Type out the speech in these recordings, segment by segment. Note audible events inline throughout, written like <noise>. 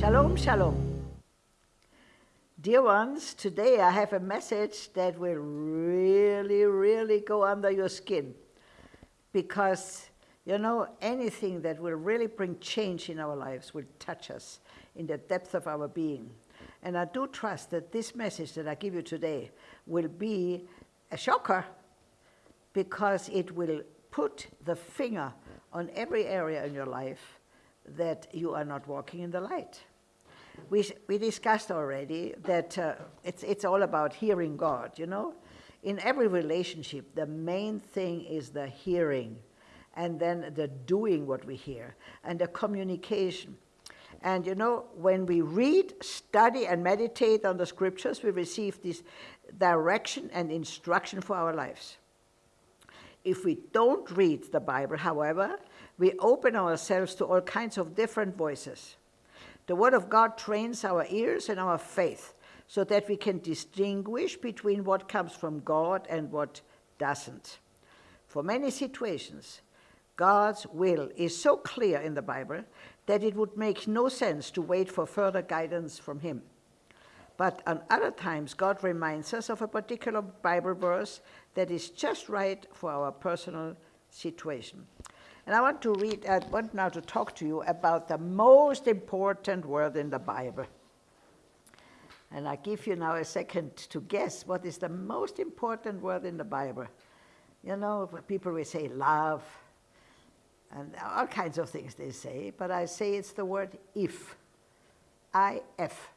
Shalom, shalom. Dear ones, today I have a message that will really, really go under your skin. Because, you know, anything that will really bring change in our lives will touch us in the depth of our being. And I do trust that this message that I give you today will be a shocker because it will put the finger on every area in your life that you are not walking in the light. We, we discussed already that uh, it's, it's all about hearing God, you know? In every relationship, the main thing is the hearing and then the doing what we hear and the communication. And you know, when we read, study, and meditate on the scriptures, we receive this direction and instruction for our lives. If we don't read the Bible, however, we open ourselves to all kinds of different voices. The Word of God trains our ears and our faith so that we can distinguish between what comes from God and what doesn't. For many situations, God's will is so clear in the Bible that it would make no sense to wait for further guidance from Him. But on other times, God reminds us of a particular Bible verse that is just right for our personal situation. And I want to read, I want now to talk to you about the most important word in the Bible. And I give you now a second to guess what is the most important word in the Bible. You know, people will say love, and all kinds of things they say, but I say it's the word if. I-F.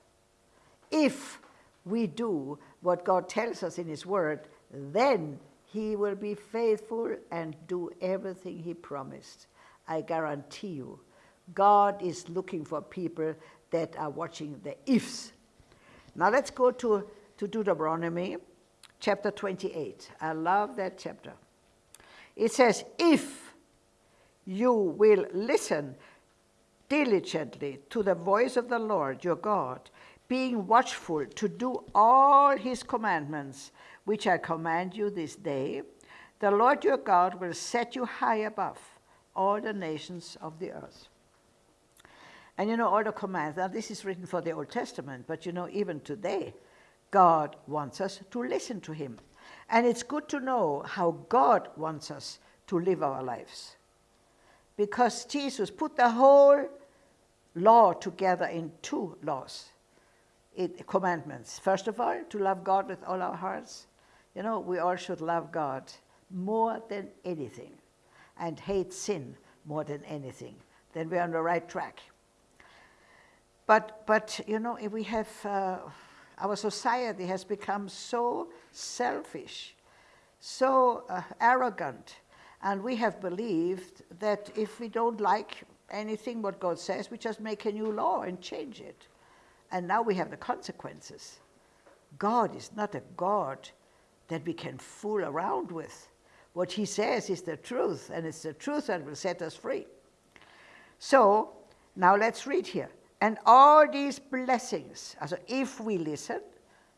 If we do what God tells us in His Word, then he will be faithful and do everything he promised. I guarantee you. God is looking for people that are watching the ifs. Now let's go to, to Deuteronomy chapter 28. I love that chapter. It says, if you will listen diligently to the voice of the Lord your God, being watchful to do all his commandments which I command you this day, the Lord your God will set you high above all the nations of the earth. And you know, all the commands, now this is written for the Old Testament, but you know, even today, God wants us to listen to him. And it's good to know how God wants us to live our lives. Because Jesus put the whole law together in two laws, it, commandments. First of all, to love God with all our hearts, you know, we all should love God more than anything and hate sin more than anything. Then we're on the right track. But, but you know, if we have, uh, our society has become so selfish, so uh, arrogant, and we have believed that if we don't like anything what God says, we just make a new law and change it. And now we have the consequences. God is not a God that we can fool around with. What he says is the truth, and it's the truth that will set us free. So, now let's read here. And all these blessings, also if we listen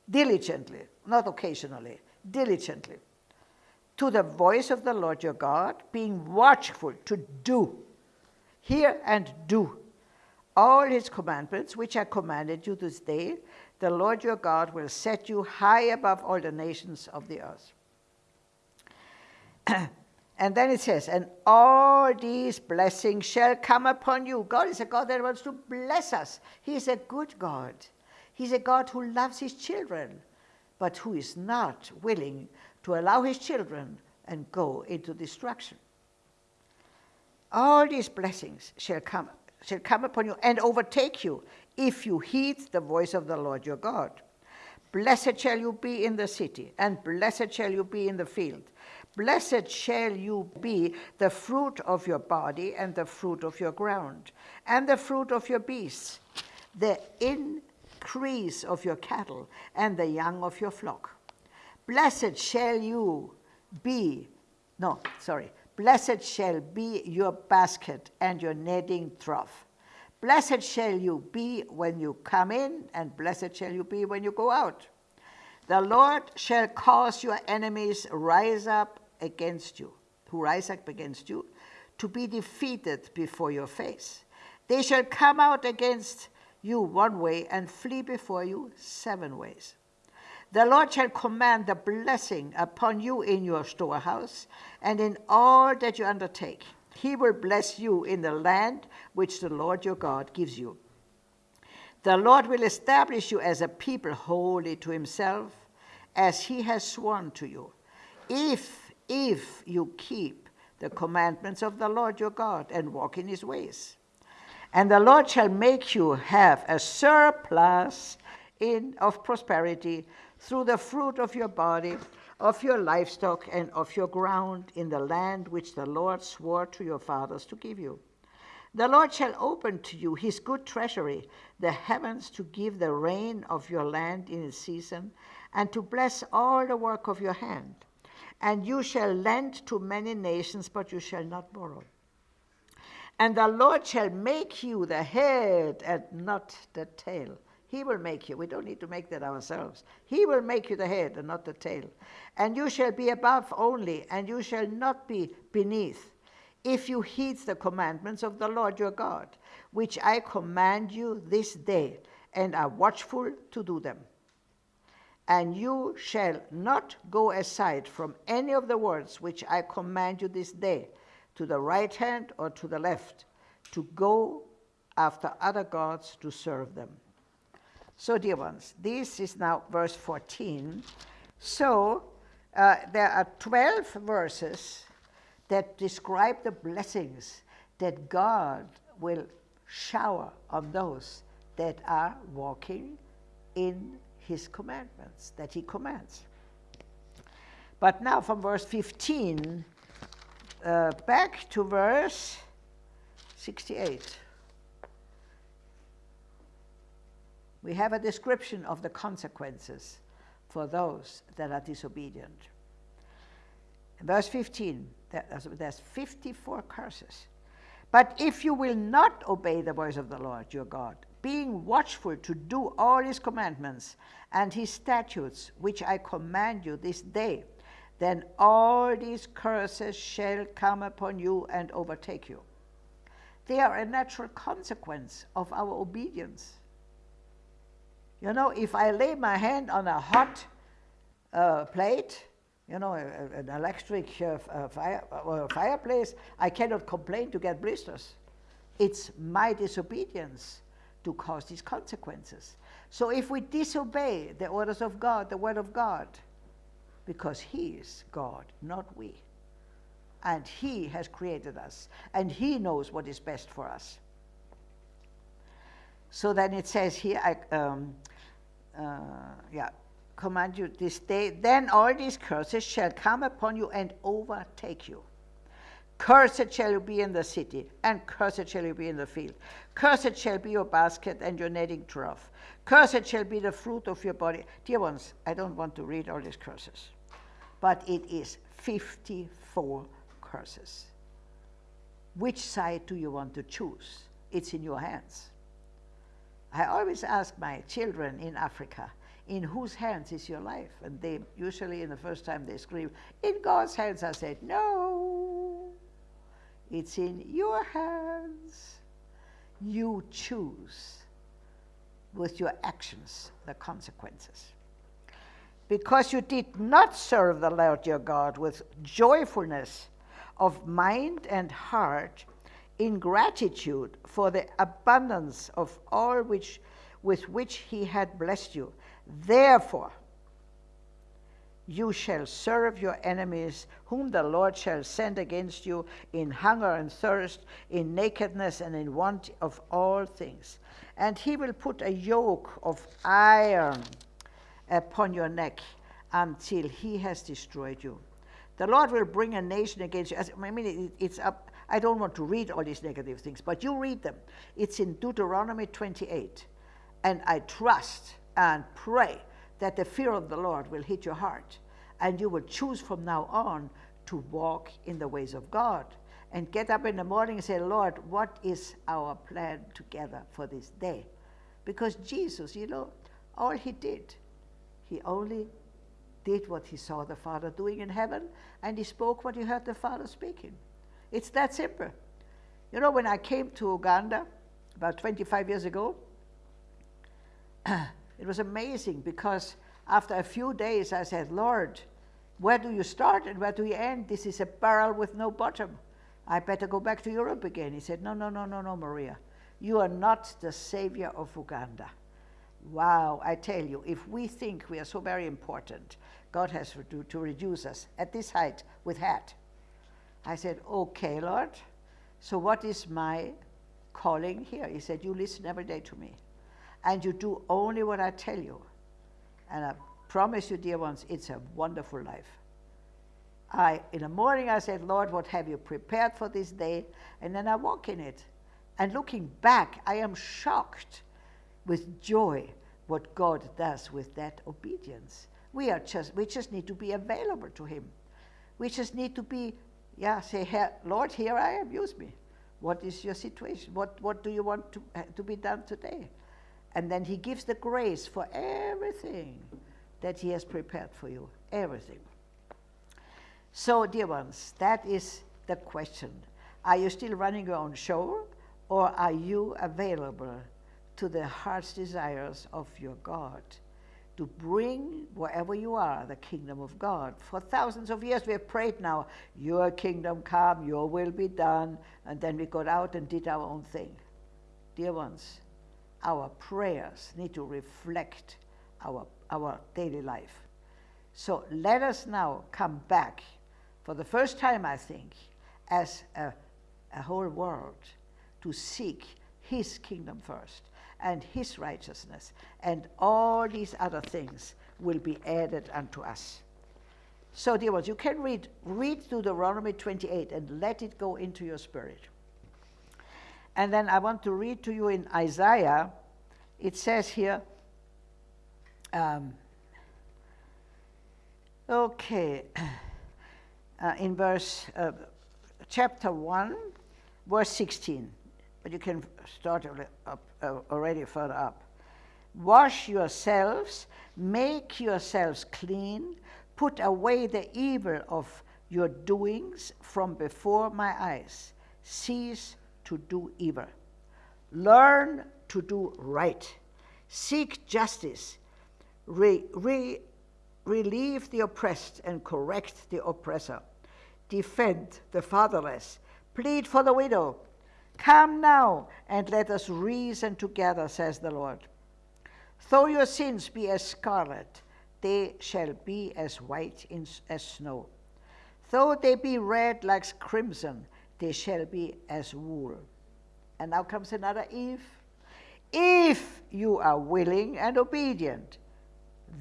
diligently, not occasionally, diligently, to the voice of the Lord your God, being watchful to do, hear and do all his commandments, which I commanded you this day, the Lord your God will set you high above all the nations of the earth. <clears throat> and then it says, and all these blessings shall come upon you. God is a God that wants to bless us. He is a good God. He's a God who loves his children, but who is not willing to allow his children and go into destruction. All these blessings shall come, shall come upon you and overtake you if you heed the voice of the Lord your God. Blessed shall you be in the city, and blessed shall you be in the field. Blessed shall you be the fruit of your body, and the fruit of your ground, and the fruit of your beasts, the increase of your cattle, and the young of your flock. Blessed shall you be, no, sorry, blessed shall be your basket and your kneading trough. Blessed shall you be when you come in, and blessed shall you be when you go out. The Lord shall cause your enemies rise up against you, who rise up against you, to be defeated before your face. They shall come out against you one way and flee before you seven ways. The Lord shall command the blessing upon you in your storehouse and in all that you undertake. He will bless you in the land which the Lord your God gives you. The Lord will establish you as a people holy to himself, as he has sworn to you, if, if you keep the commandments of the Lord your God and walk in his ways. And the Lord shall make you have a surplus in, of prosperity through the fruit of your body, of your livestock, and of your ground in the land which the Lord swore to your fathers to give you. The Lord shall open to you his good treasury, the heavens to give the rain of your land in its season, and to bless all the work of your hand. And you shall lend to many nations, but you shall not borrow. And the Lord shall make you the head and not the tail. He will make you. We don't need to make that ourselves. He will make you the head and not the tail. And you shall be above only, and you shall not be beneath if you heed the commandments of the Lord your God, which I command you this day, and are watchful to do them. And you shall not go aside from any of the words which I command you this day, to the right hand or to the left, to go after other gods to serve them. So, dear ones, this is now verse 14. So, uh, there are 12 verses that describe the blessings that God will shower on those that are walking in his commandments, that he commands. But now from verse 15 uh, back to verse 68. We have a description of the consequences for those that are disobedient. Verse 15, there's 54 curses. But if you will not obey the voice of the Lord your God, being watchful to do all his commandments and his statutes, which I command you this day, then all these curses shall come upon you and overtake you. They are a natural consequence of our obedience. You know, if I lay my hand on a hot uh, plate, you know, an electric uh, fire, uh, fireplace, I cannot complain to get blisters. It's my disobedience to cause these consequences. So if we disobey the orders of God, the word of God, because He is God, not we. And He has created us, and He knows what is best for us. So then it says here, I, um, uh, Uh, yeah, command you this day, then all these curses shall come upon you and overtake you. Cursed shall you be in the city, and cursed shall you be in the field. Cursed shall be your basket and your netting trough. Cursed shall be the fruit of your body. Dear ones, I don't want to read all these curses, but it is 54 curses. Which side do you want to choose? It's in your hands. I always ask my children in Africa, in whose hands is your life? And they usually, in the first time, they scream, In God's hands. I said, No, it's in your hands. You choose with your actions the consequences. Because you did not serve the Lord your God with joyfulness of mind and heart, in gratitude for the abundance of all which, with which he had blessed you Therefore, you shall serve your enemies, whom the Lord shall send against you in hunger and thirst, in nakedness and in want of all things. And he will put a yoke of iron upon your neck until he has destroyed you. The Lord will bring a nation against you. I mean, it's up. I don't want to read all these negative things, but you read them. It's in Deuteronomy 28. And I trust and pray that the fear of the Lord will hit your heart and you will choose from now on to walk in the ways of God and get up in the morning and say, Lord, what is our plan together for this day? Because Jesus, you know, all he did, he only did what he saw the Father doing in heaven and he spoke what he heard the Father speaking. It's that simple. You know, when I came to Uganda about 25 years ago, <clears throat> it was amazing because after a few days I said, Lord, where do you start and where do you end? This is a barrel with no bottom. I better go back to Europe again. He said, No, no, no, no, no, Maria. You are not the savior of Uganda. Wow, I tell you, if we think we are so very important, God has to, to reduce us at this height with hat. I said, Okay, Lord, so what is my calling here? He said, You listen every day to me, and you do only what I tell you. And I promise you, dear ones, it's a wonderful life. I, in the morning, I said, Lord, what have you prepared for this day? And then I walk in it. And looking back, I am shocked with joy what God does with that obedience. We are just we just need to be available to Him. We just need to be, yeah, say, Lord, here I am, use me. What is your situation? What what do you want to eh, to be done today? And then He gives the grace for everything that He has prepared for you. Everything. So, dear ones, that is the question. Are you still running your own show, or are you available to the heart's desires of your God to bring wherever you are the kingdom of God. For thousands of years we have prayed now, Your kingdom come, Your will be done, and then we got out and did our own thing. Dear ones, our prayers need to reflect our, our daily life. So let us now come back, for the first time, I think, as a, a whole world, to seek His kingdom first and his righteousness, and all these other things will be added unto us. So, dear ones, you can read, read through Deuteronomy 28 and let it go into your spirit. And then I want to read to you in Isaiah, it says here, um, okay, <clears throat> uh, in verse, uh, chapter 1, verse 16 but you can start up, uh, already further up. Wash yourselves, make yourselves clean, put away the evil of your doings from before my eyes. Cease to do evil. Learn to do right. Seek justice. Re, re, relieve the oppressed and correct the oppressor. Defend the fatherless. Plead for the widow Come now and let us reason together, says the Lord. Though your sins be as scarlet, they shall be as white in, as snow. Though they be red like crimson, they shall be as wool. And now comes another if. If you are willing and obedient,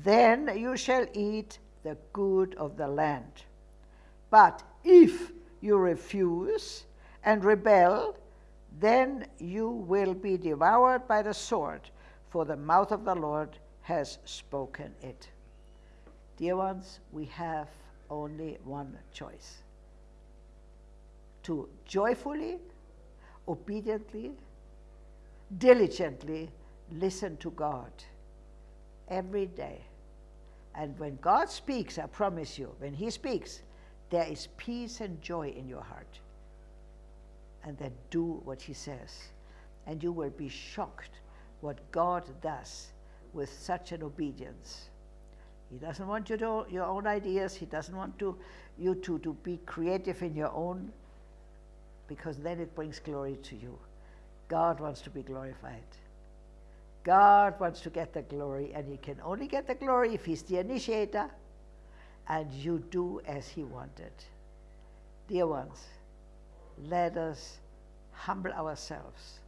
then you shall eat the good of the land. But if you refuse and rebel, then you will be devoured by the sword, for the mouth of the Lord has spoken it. Dear ones, we have only one choice to joyfully, obediently, diligently listen to God every day. And when God speaks, I promise you, when He speaks, there is peace and joy in your heart and then do what he says. And you will be shocked what God does with such an obedience. He doesn't want you to your own ideas. He doesn't want to, you to, to be creative in your own, because then it brings glory to you. God wants to be glorified. God wants to get the glory, and He can only get the glory if He's the initiator and you do as He wanted. Dear ones, let us humble ourselves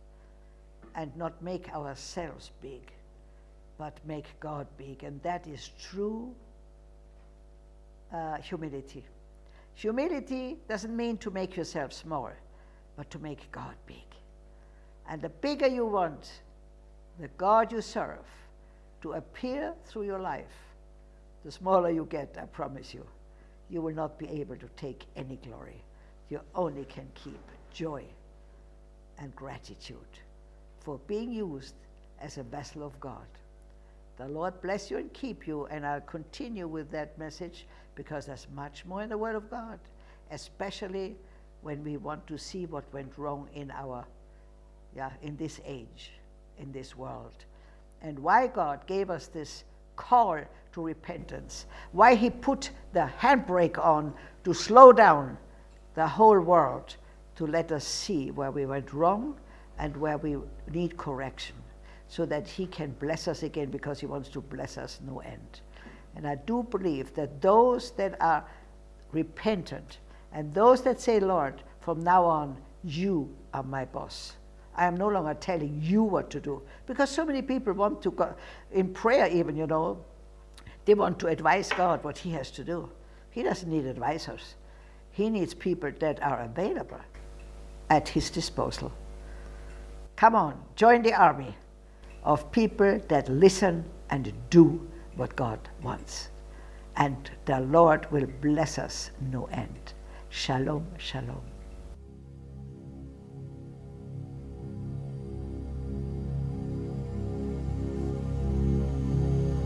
and not make ourselves big, but make God big. And that is true uh, humility. Humility doesn't mean to make yourself small, but to make God big. And the bigger you want the God you serve to appear through your life, the smaller you get, I promise you. You will not be able to take any glory you only can keep joy and gratitude for being used as a vessel of God. The Lord bless you and keep you, and I'll continue with that message because there's much more in the Word of God, especially when we want to see what went wrong in our, yeah, in this age, in this world. and why God gave us this call to repentance, why He put the handbrake on to slow down the whole world to let us see where we went wrong and where we need correction so that He can bless us again because He wants to bless us no end. And I do believe that those that are repentant and those that say, Lord, from now on, you are my boss. I am no longer telling you what to do. Because so many people want to go, in prayer even, you know, they want to advise God what he has to do. He doesn't need advisors. He needs people that are available at his disposal. Come on, join the army of people that listen and do what God wants. And the Lord will bless us no end. Shalom, shalom.